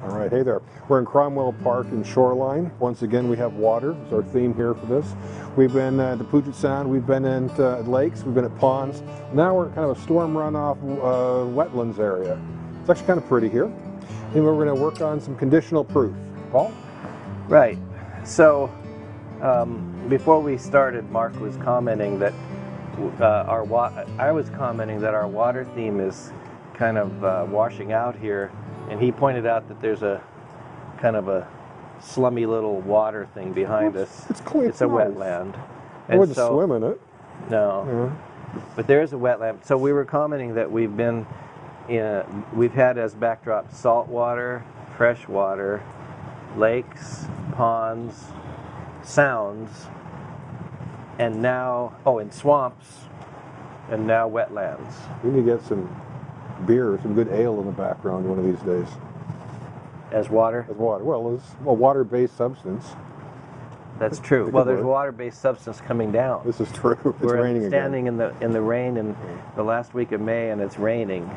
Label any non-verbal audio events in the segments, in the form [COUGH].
All right, hey there. We're in Cromwell Park in Shoreline. Once again, we have water. It's our theme here for this. We've been uh, at the Puget Sound, we've been at uh, lakes, we've been at ponds. Now we're kind of a storm runoff uh, wetlands area. It's actually kind of pretty here. And we're going to work on some conditional proof. Paul? Right. So, um, before we started, Mark was commenting that uh, our I was commenting that our water theme is kind of uh, washing out here, and he pointed out that there's a kind of a slummy little water thing behind us. It's clean. It's a nice. wetland. I wouldn't so- swim in it. No, Yeah. but there is a wetland. So we were commenting that we've been, in, we've had as backdrop salt water, fresh water, lakes, ponds, sounds, and now, oh, and swamps, and now wetlands. We need to get some beer, some good ale in the background one of these days. As water? As water. Well, as a water-based substance. That's true. Well, there's water-based substance coming down. This is true. [LAUGHS] It's We're raining again. standing in the in the rain in the last week of May, and it's raining.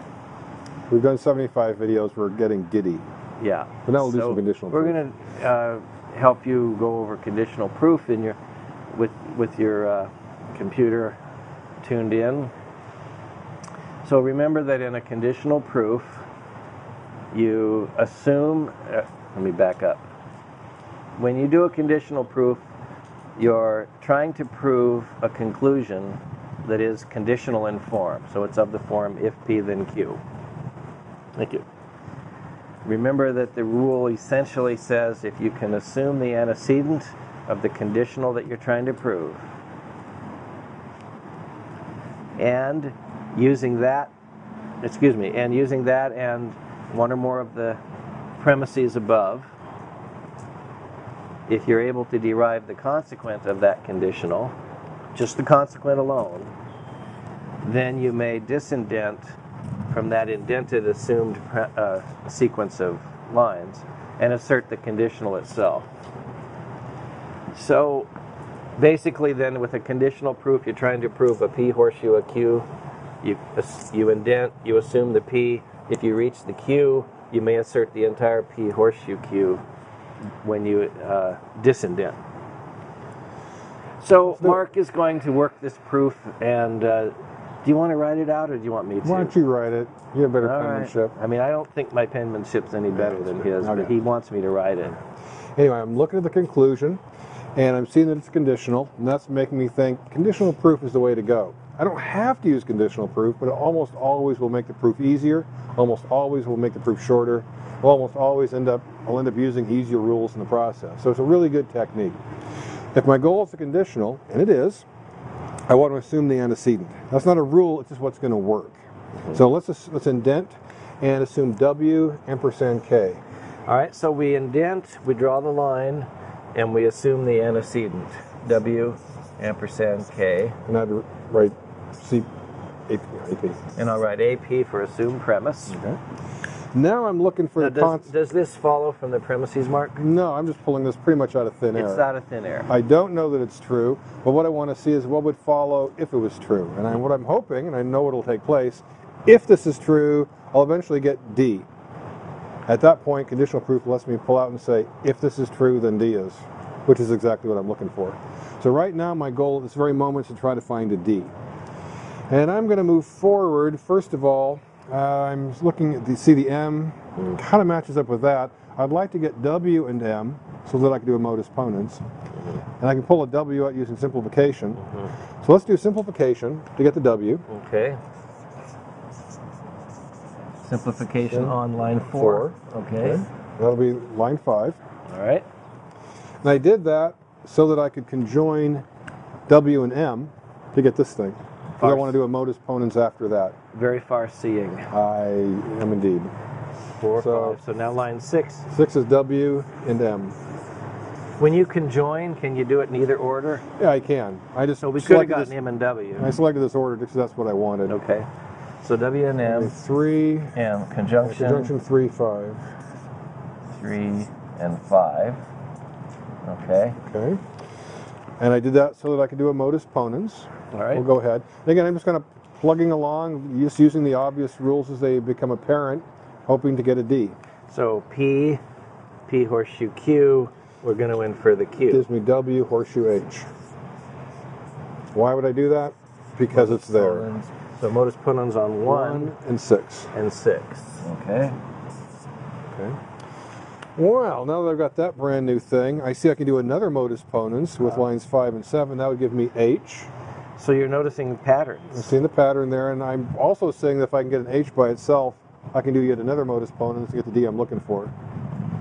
We've done 75 videos. We're getting giddy. Yeah. But now we'll do some conditional We're going to uh, help you go over conditional proof in your with with your uh, computer tuned in. So remember that in a conditional proof, you assume. Uh, let me back up. When you do a conditional proof, you're trying to prove a conclusion that is conditional in form. So it's of the form if P then Q. Thank you. Remember that the rule essentially says if you can assume the antecedent of the conditional that you're trying to prove, and using that, excuse me, and using that and one or more of the premises above, if you're able to derive the consequent of that conditional, just the consequent alone, then you may disindent from that indented assumed uh, sequence of lines and assert the conditional itself. So basically then with a conditional proof you're trying to prove a p horseshoe a q you you indent you assume the p if you reach the q you may assert the entire p horseshoe q when you uh, disindent so mark is going to work this proof and uh, do you want to write it out or do you want me to Why don't you write it? You have better all right. penmanship. I mean, I don't think my penmanship's any better than his, but he wants me to write it. Anyway, I'm looking at the conclusion, and I'm seeing that it's conditional, and that's making me think conditional proof is the way to go. I don't have to use conditional proof, but it almost always will make the proof easier. Almost always will make the proof shorter. Will almost always end up I'll end up using easier rules in the process. So it's a really good technique. If my goal is a conditional, and it is, I want to assume the antecedent. That's not a rule; it's just what's going to work. So let's let's indent and assume W ampersand K. All right, so we indent, we draw the line, and we assume the antecedent. W ampersand K. And I'd write C AP. AP. And I'll write AP for assumed premise. Okay. Now I'm looking for Now, the does, does this follow from the premises mark? No, I'm just pulling this pretty much out of thin air. It's out of thin air. I don't know that it's true, but what I want to see is what would follow if it was true. And I, what I'm hoping, and I know it'll take place, if this is true, I'll eventually get D. At that point, conditional proof lets me pull out and say, if this is true, then D is, which is exactly what I'm looking for. So right now, my goal at this very moment is to try to find a D. And I'm going to move forward. First of all, uh, I'm looking at the see the M, kind of matches up with that. I'd like to get W and M so that I can do a modus ponens. And I can pull a W out using simplification. So let's do simplification to get the W. Okay. Simplification Okay. on line four. Okay. That'll be line five. All right. And I did that so that I could conjoin W and M to get this thing. Because I want to do a modus ponens after that. Very far seeing. I am indeed. Four, So- five. So now line six. Six is W and M. When you conjoin, can you do it in either order? Yeah, I can. I just So we could have selected gotten this, M and W. I selected this order because that's what I wanted. Okay. So W and M Three, M conjunction, conjunction three, five. three and five. Okay. Okay. And I did that so that I could do a modus ponens. All right. We'll go ahead. And again, I'm just kind of plugging along, just using the obvious rules as they become apparent, hoping to get a D. So P, P horseshoe Q, we're going to infer the Q. Gives me W horseshoe H. Why would I do that? Because it's there. So modus ponens on one, One and six. and six. Okay. Okay. Well, now that I've got that brand new thing, I see I can do another modus ponens with uh-huh. lines five and seven. That would give me H. So you're noticing patterns. I'm seeing the pattern there, and I'm also seeing that if I can get an H by itself, I can do yet another modus ponens to get the D I'm looking for.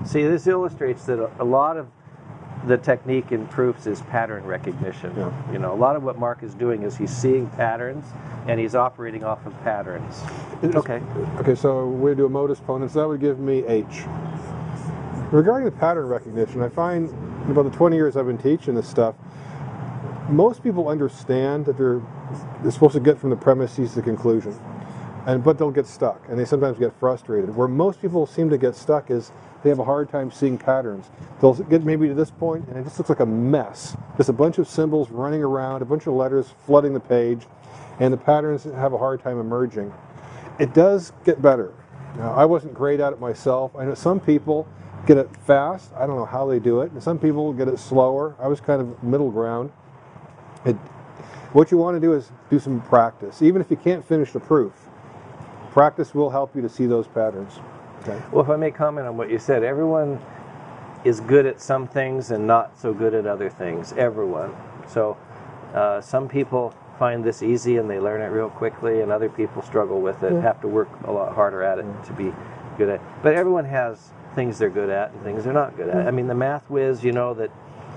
See, this illustrates that a- a lot of the technique in proofs is pattern recognition. Yeah. You know, a lot of what Mark is doing is he's seeing patterns and he's operating off of patterns. It's- Okay. Okay, so we do a modus ponens. That would give me H. Regarding the pattern recognition, I find in about the 20 years I've been teaching this stuff, most people understand that they're, they're supposed to get from the premises to the conclusion, and but they'll get stuck, and they sometimes get frustrated. Where most people seem to get stuck is they have a hard time seeing patterns. They'll get maybe to this point, and it just looks like a mess. Just a bunch of symbols running around, a bunch of letters flooding the page, and the patterns have a hard time emerging. It does get better. Now, I wasn't great at it myself. I know some people get it fast. I don't know how they do it. And some people get it slower. I was kind of middle ground. It, what you want to do is do some practice. Even if you can't finish the proof, practice will help you to see those patterns. Okay. Well, if I may comment on what you said, everyone is good at some things and not so good at other things. Everyone. So uh, some people find this easy and they learn it real quickly, and other people struggle with it, have to work a lot harder at it to be good at. it. But everyone has things they're good at and things they're not good at. Hmm. I mean, the math whiz, you know that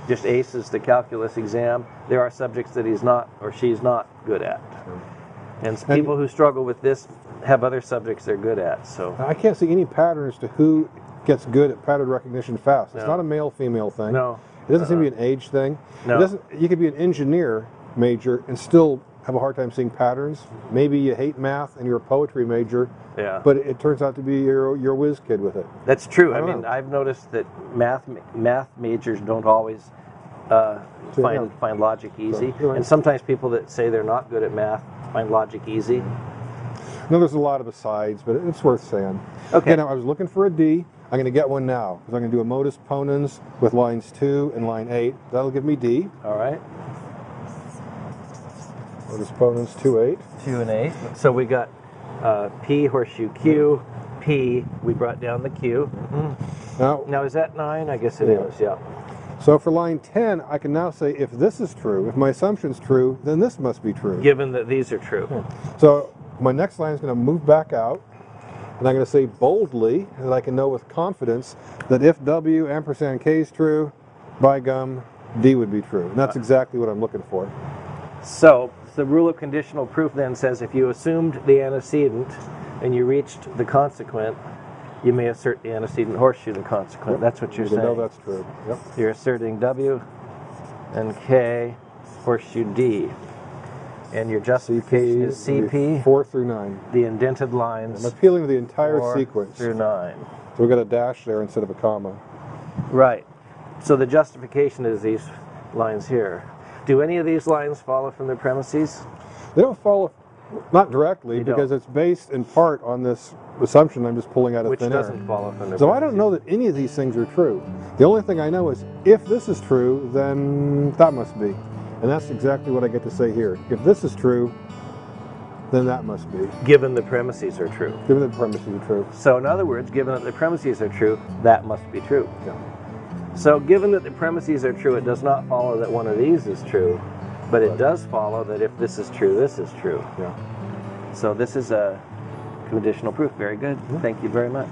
just aces the calculus exam. There are subjects that he's not or she's not good at. Hmm. And people who struggle with this have other subjects they're good at. So I can't see any patterns to who gets good at pattern recognition fast. It's No. not a male female thing. no, It doesn't seem to be uh-uh. an age thing. No. It doesn't. You could be an engineer major and still have a hard time seeing patterns. Maybe you hate math and you're a poetry major, yeah. but it turns out to be you're, you're whiz kid with it. That's true. I I, mean, know. I've noticed that math math majors don't always uh, find yeah. find logic easy, you're right. and sometimes people that say they're not good at math find logic easy. No, there's a lot of asides, but it's worth saying. Okay. now I was looking for a D. I'm going to get one now because I'm going to do a modus ponens with lines two and line eight. That'll give me D. All right, Modus ponens two eight. two and eight. So we got uh, P horseshoe Q, P. We brought down the Q. Mm-hmm. Now, Now is that nine? I guess it Yeah. is. Yeah. so for line 10, I can now say if this is true, if my assumption's true, then this must be true. Given that these are true. Hmm. So my next line is going to move back out, and I'm going to say boldly that I can know with confidence that if W ampersand K is true, by gum, D would be true. And that's uh, exactly what I'm looking for. So the rule of conditional proof then says if you assumed the antecedent and you reached the consequent, you may assert the antecedent horseshoe the consequent. That's what you're know saying. that's true. Yep. You're asserting W and K horseshoe D. And your justification is would be CP, Four through nine. the indented lines. I'm appealing to the entire four sequence. through nine. So we've got a dash there instead of a comma. Right. So the justification is these lines here. Do any of these lines follow from the premises? They don't follow, not directly, They because don't. it's based in part on this assumption I'm just pulling out of Which thin doesn't follow from the So I don't know that any of these things are true. The only thing I know is if this is true, then that must be. And that's exactly what I get to say here. If this is true, then that must be. given the premises are true. Given the premises are true. So in other words, given that the premises are true, that must be true. Yeah. So given that the premises are true, it does not follow that one of these is true, but it does follow that if this is true, this is true. Yeah. So this is a conditional proof. Very good. Mm-hmm. Thank you very much.